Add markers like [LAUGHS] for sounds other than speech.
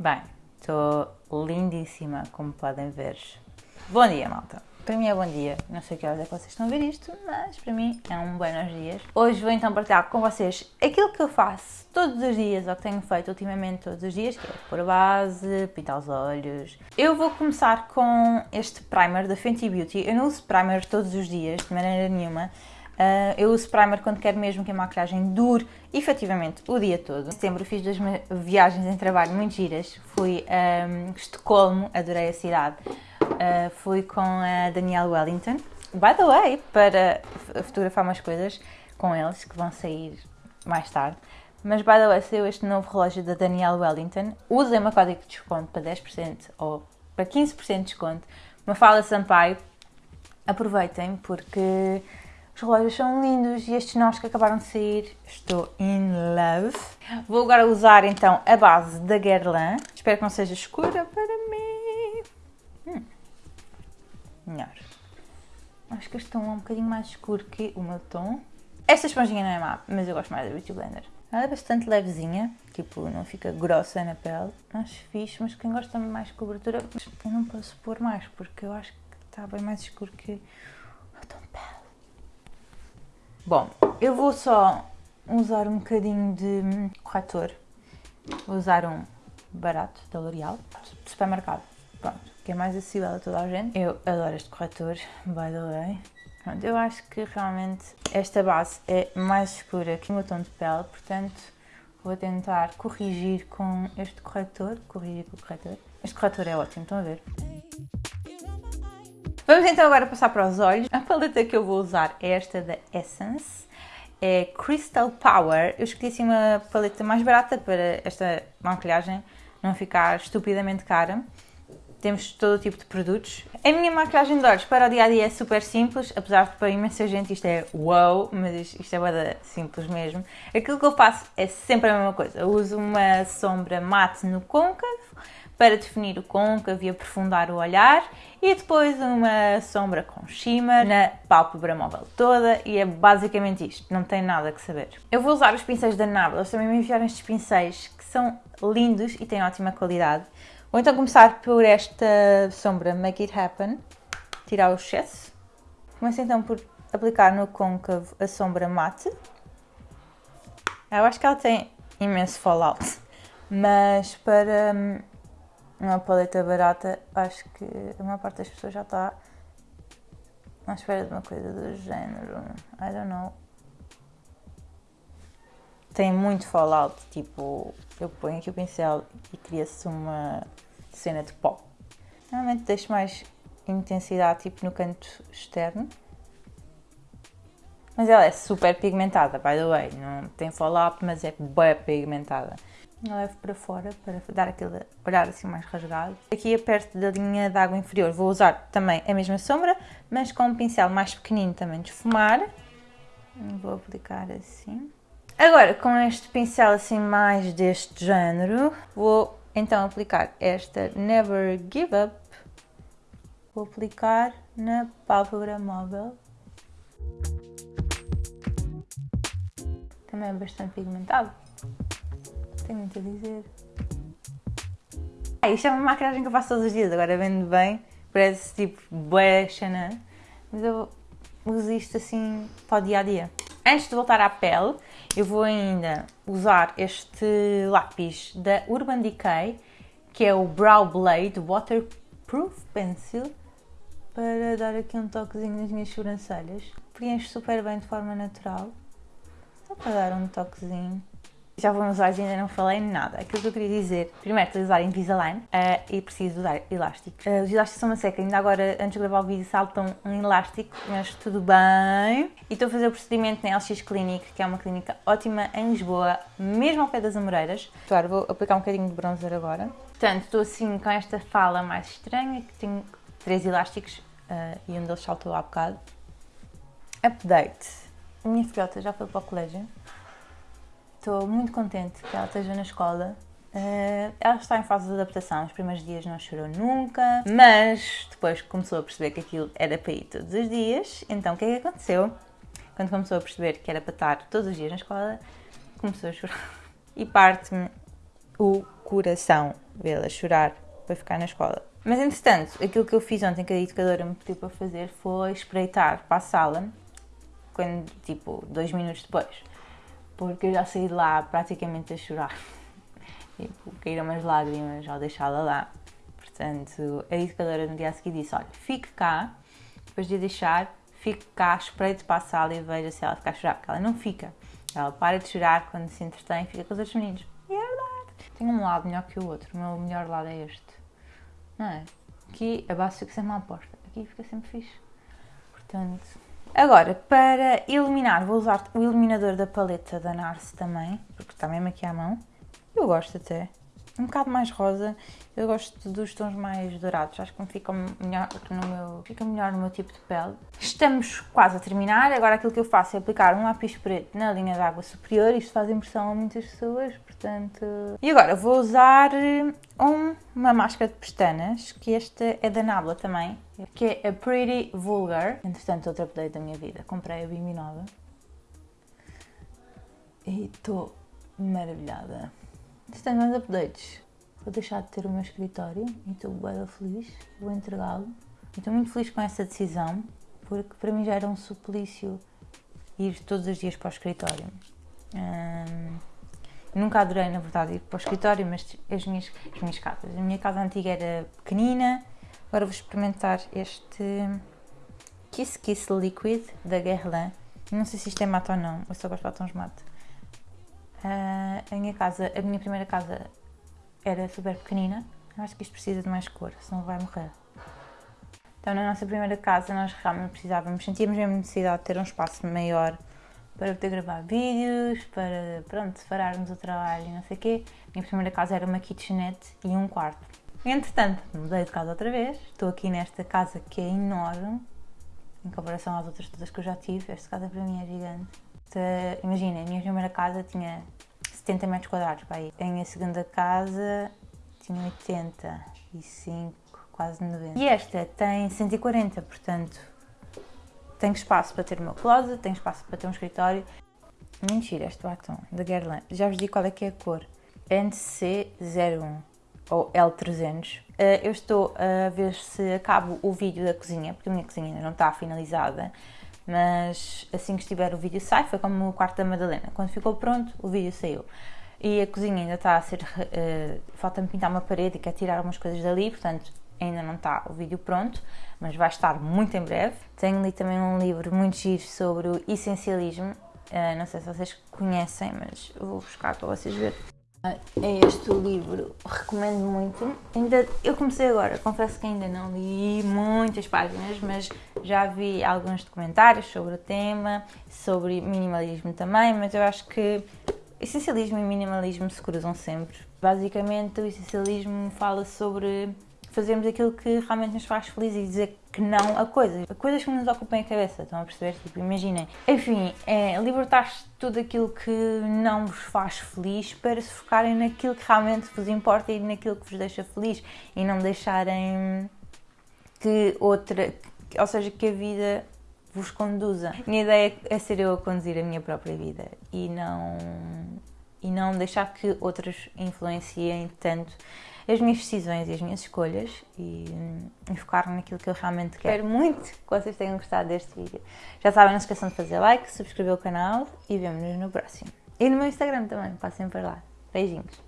Bem, estou lindíssima, como podem ver. Bom dia, malta. Para mim é bom dia, não sei que horas é que vocês estão a ver isto, mas para mim é um buenos dias. Hoje vou então partilhar com vocês aquilo que eu faço todos os dias, ou que tenho feito ultimamente todos os dias, que é pôr a base, pintar os olhos. Eu vou começar com este primer da Fenty Beauty. Eu não uso primer todos os dias, de maneira nenhuma. Uh, eu uso primer quando quero mesmo que a maquilhagem dure efetivamente o dia todo. Em setembro fiz duas viagens em trabalho muito giras. Fui a um, Estocolmo, adorei a cidade. Uh, fui com a Danielle Wellington. By the way, para fotografar umas coisas com eles que vão sair mais tarde. Mas, by the way, saiu este novo relógio da Danielle Wellington. Usem o código de desconto para 10% ou para 15% de desconto. Uma fala Sampaio. Aproveitem porque os relógios são lindos e estes novos que acabaram de sair, estou in love. Vou agora usar então a base da Guerlain. Espero que não seja escura para mim. Hum. Melhor. Acho que este tom é um bocadinho mais escuro que o meu tom. Esta esponjinha não é má, mas eu gosto mais da Beauty Blender. Ela é bastante levezinha, tipo, não fica grossa na pele. Acho fixe, mas quem gosta mais de cobertura, eu não posso pôr mais, porque eu acho que está bem mais escuro que o tom. Bom, eu vou só usar um bocadinho de corretor. Vou usar um barato da L'Oreal, de supermercado. Pronto, que é mais acessível a toda a gente. Eu adoro este corretor, by the way. Pronto, eu acho que realmente esta base é mais escura que o meu tom de pele, portanto vou tentar corrigir com este corretor. Corrigir com o corretor. Este corretor é ótimo, estão a ver? Vamos então agora passar para os olhos. A paleta que eu vou usar é esta da Essence. É Crystal Power. Eu escolhi assim uma paleta mais barata para esta maquilhagem não ficar estupidamente cara. Temos todo o tipo de produtos. A minha maquilhagem de olhos para o dia a dia é super simples, apesar de para imensa gente isto é wow, mas isto é bada simples mesmo. Aquilo que eu faço é sempre a mesma coisa. Eu uso uma sombra mate no côncavo para definir o côncavo e aprofundar o olhar e depois uma sombra com shimmer na pálpebra móvel toda e é basicamente isto, não tem nada que saber. Eu vou usar os pincéis da Nabla, eles também me enviaram estes pincéis que são lindos e têm ótima qualidade. Vou então começar por esta sombra Make It Happen, tirar o excesso. Começo então por aplicar no côncavo a sombra mate. Eu acho que ela tem imenso fallout, mas para hum, uma paleta barata, acho que a maior parte das pessoas já está à espera de uma coisa do género. I don't know. Tem muito fallout, tipo, eu ponho aqui o pincel e cria-se uma cena de pó. Normalmente deixo mais intensidade, tipo, no canto externo. Mas ela é super pigmentada, by the way. Não tem fallout, mas é bem pigmentada levo para fora para dar aquele olhar assim mais rasgado. Aqui perto da linha de água inferior vou usar também a mesma sombra, mas com um pincel mais pequenino também de esfumar. Vou aplicar assim. Agora, com este pincel assim mais deste género, vou então aplicar esta Never Give Up. Vou aplicar na pálpebra móvel. Também é bastante pigmentado tenho muito a dizer. Ah, isto é uma maquilhagem que eu faço todos os dias, agora vendo bem, parece tipo bué Chanel, mas eu uso isto assim para o dia a dia. Antes de voltar à pele, eu vou ainda usar este lápis da Urban Decay, que é o Brow Blade Waterproof Pencil, para dar aqui um toquezinho nas minhas sobrancelhas. Preenche super bem de forma natural, só para dar um toquezinho. Já vou nos olhos e ainda não falei nada. Aquilo que eu queria dizer, primeiro, estou a usar Invisalign uh, e preciso usar elásticos. Uh, os elásticos são uma seca, ainda agora, antes de gravar o vídeo, saltam um elástico, mas tudo bem. E estou a fazer o procedimento na LX Clinic, que é uma clínica ótima em Lisboa, mesmo ao pé das Amoreiras. Claro, vou aplicar um bocadinho de bronzer agora. Portanto, estou assim com esta fala mais estranha, que tenho três elásticos uh, e um deles saltou há bocado. Update. A minha filhota já foi para o colégio Estou muito contente que ela esteja na escola. Uh, ela está em fase de adaptação, os primeiros dias não chorou nunca, mas depois começou a perceber que aquilo era para ir todos os dias. Então o que é que aconteceu? Quando começou a perceber que era para estar todos os dias na escola, começou a chorar. E parte-me o coração. vê-la chorar para ficar na escola. Mas entretanto, aquilo que eu fiz ontem que a educadora me pediu para fazer foi espreitar para a sala, quando, tipo, dois minutos depois. Porque eu já saí de lá praticamente a chorar. [LAUGHS] Tipo, caíram as lágrimas ao deixá-la lá. Portanto, a educadora no dia a seguir disse: Olha, fique cá, depois de deixar, fique cá, espreite para a sala e veja se ela ficar a chorar. Porque ela não fica. Ela para de chorar quando se entretém e fica com os outros meninos. E é verdade. Tem um lado melhor que o outro. O meu melhor lado é este. Não é? Aqui a base fica sempre à porta. Aqui fica sempre fixe. Portanto. Agora, para eliminar, vou usar o eliminador da paleta da Narce também, porque está mesmo aqui à mão. Eu gosto até um bocado mais rosa. Eu gosto dos tons mais dourados, acho que me ficam melhor no meu, fica melhor no meu tipo de pele. Estamos quase a terminar, agora aquilo que eu faço é aplicar um lápis preto na linha de água superior, isto faz impressão a muitas pessoas, portanto... E agora vou usar um, uma máscara de pestanas, que esta é da Nabla também, que é a Pretty Vulgar. Entretanto, outro update da minha vida, comprei a Bimbi nova e estou maravilhada. Mais updates. Vou deixar de ter o meu escritório e estou bem feliz. Vou entregá-lo. Estou muito feliz com essa decisão, porque para mim já era um suplício ir todos os dias para o escritório. Hum, nunca adorei, na verdade, ir para o escritório, mas as minhas, as minhas casas. A minha casa antiga era pequenina, agora vou experimentar este Kiss Kiss Liquid da Guerlain. Não sei se isto é mate ou não, eu só gosto de batons mate. Uh, a minha casa, a minha primeira casa era super pequenina. Eu acho que isto precisa de mais cor, senão vai morrer. Então, na nossa primeira casa, nós realmente precisávamos, sentíamos mesmo necessidade de ter um espaço maior para poder gravar vídeos, para, pronto, separarmos o trabalho e não sei o quê. A minha primeira casa era uma kitchenette e um quarto. Entretanto, mudei de casa outra vez. Estou aqui nesta casa que é enorme, em comparação às outras todas que eu já tive. Esta casa para mim é gigante. Imagina, a minha primeira casa tinha 70 metros quadrados aí. A minha segunda casa tinha 85, quase 90. E esta tem 140, portanto tenho espaço para ter o meu closet, tenho espaço para ter um escritório. Mentira, este batom da Guerlain. Já vos digo qual é que é a cor. NC01 ou L300. Eh, eu estou a ver se acabo o vídeo da cozinha, porque a minha cozinha ainda não está finalizada mas assim que estiver o vídeo sai, foi como o quarto da Madalena. Quando ficou pronto, o vídeo saiu. E a cozinha ainda está a ser. Uh, Falta-me pintar uma parede e quer tirar algumas coisas dali, portanto ainda não está o vídeo pronto, mas vai estar muito em breve. Tenho ali também um livro muito giro sobre o essencialismo. Uh, não sei se vocês conhecem, mas vou buscar para vocês verem. É este o livro, recomendo muito. Ainda, eu comecei agora, confesso que ainda não li muitas páginas, mas já vi alguns documentários sobre o tema, sobre minimalismo também, mas eu acho que essencialismo e minimalismo se cruzam sempre. Basicamente, o essencialismo fala sobre fazermos aquilo que realmente nos faz felizes e dizer que não a coisas, a coisas que nos ocupem a cabeça, estão a perceber? Tipo, imaginem. Enfim, é libertar-se de tudo aquilo que não vos faz feliz para se focarem naquilo que realmente vos importa e naquilo que vos deixa feliz e não deixarem que outra, ou seja, que a vida vos conduza. Minha ideia é ser eu a conduzir a minha própria vida e não e não deixar que outras influenciem tanto as minhas decisões e as minhas escolhas e, e focar naquilo que eu realmente quero. Espero muito que vocês tenham gostado deste vídeo. Já sabem, não se esqueçam de fazer like, subscrever o canal e vemo-nos no próximo. E no meu Instagram também, passem por lá. Beijinhos.